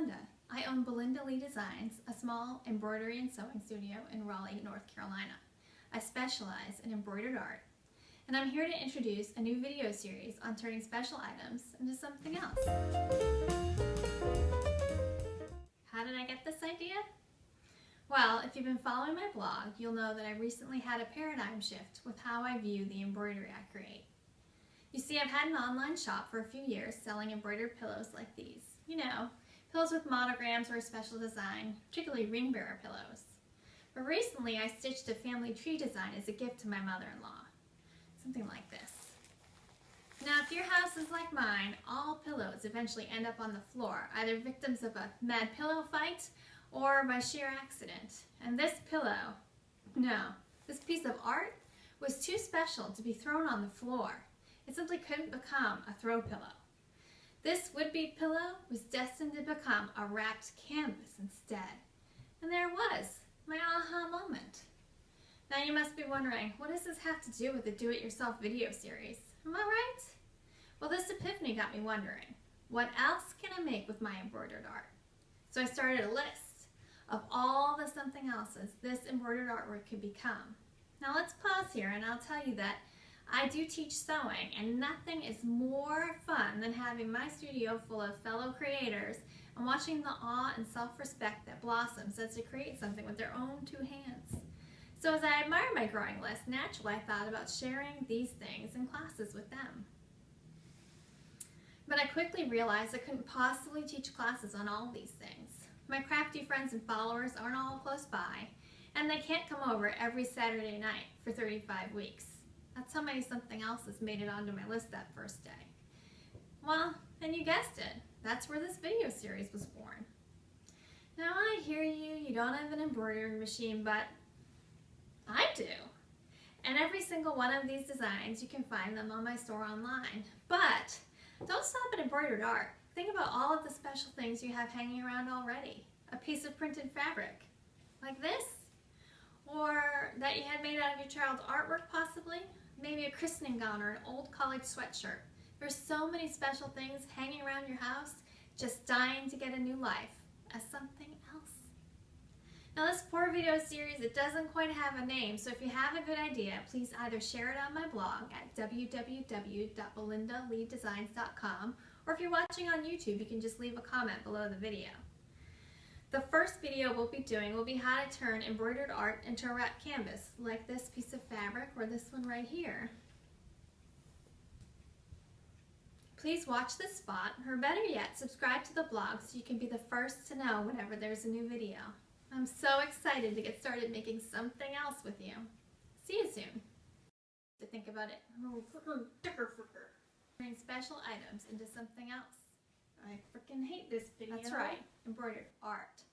Belinda. I own Belinda Lee Designs, a small embroidery and sewing studio in Raleigh, North Carolina. I specialize in embroidered art, and I'm here to introduce a new video series on turning special items into something else. How did I get this idea? Well, if you've been following my blog, you'll know that I recently had a paradigm shift with how I view the embroidery I create. You see, I've had an online shop for a few years selling embroidered pillows like these. You know, pillows with monograms or a special design, particularly ring bearer pillows. But recently I stitched a family tree design as a gift to my mother-in-law. Something like this. Now, if your house is like mine, all pillows eventually end up on the floor, either victims of a mad pillow fight or by sheer accident. And this pillow, no, this piece of art was too special to be thrown on the floor. It simply couldn't become a throw pillow. This would-be pillow was destined to become a wrapped canvas instead. And there was, my aha moment. Now you must be wondering, what does this have to do with the do-it-yourself video series? Am I right? Well, this epiphany got me wondering, what else can I make with my embroidered art? So I started a list of all the something else's this embroidered artwork could become. Now let's pause here and I'll tell you that I do teach sewing and nothing is more fun than having my studio full of fellow creators and watching the awe and self-respect that blossoms as they create something with their own two hands. So as I admire my growing list, naturally I thought about sharing these things in classes with them. But I quickly realized I couldn't possibly teach classes on all these things. My crafty friends and followers aren't all close by, and they can't come over every Saturday night for 35 weeks. That's how many something else has made it onto my list that first day. Well, and you guessed it, that's where this video series was born. Now I hear you, you don't have an embroidery machine, but I do. And every single one of these designs, you can find them on my store online. But don't stop at embroidered art. Think about all of the special things you have hanging around already. A piece of printed fabric, like this, or that you had made out of your child's artwork possibly, a christening gown or an old college sweatshirt. There's so many special things hanging around your house, just dying to get a new life as something else. Now this poor video series, it doesn't quite have a name, so if you have a good idea, please either share it on my blog at www.belindaleedesigns.com or if you're watching on YouTube, you can just leave a comment below the video. The first video we'll be doing will be how to turn embroidered art into a wrapped canvas, like this piece of fabric or this one right here. Please watch this spot, or better yet, subscribe to the blog so you can be the first to know whenever there's a new video. I'm so excited to get started making something else with you. See you soon. To think about it, turning special items into something else. I freaking hate this video. That's right, embroidered art.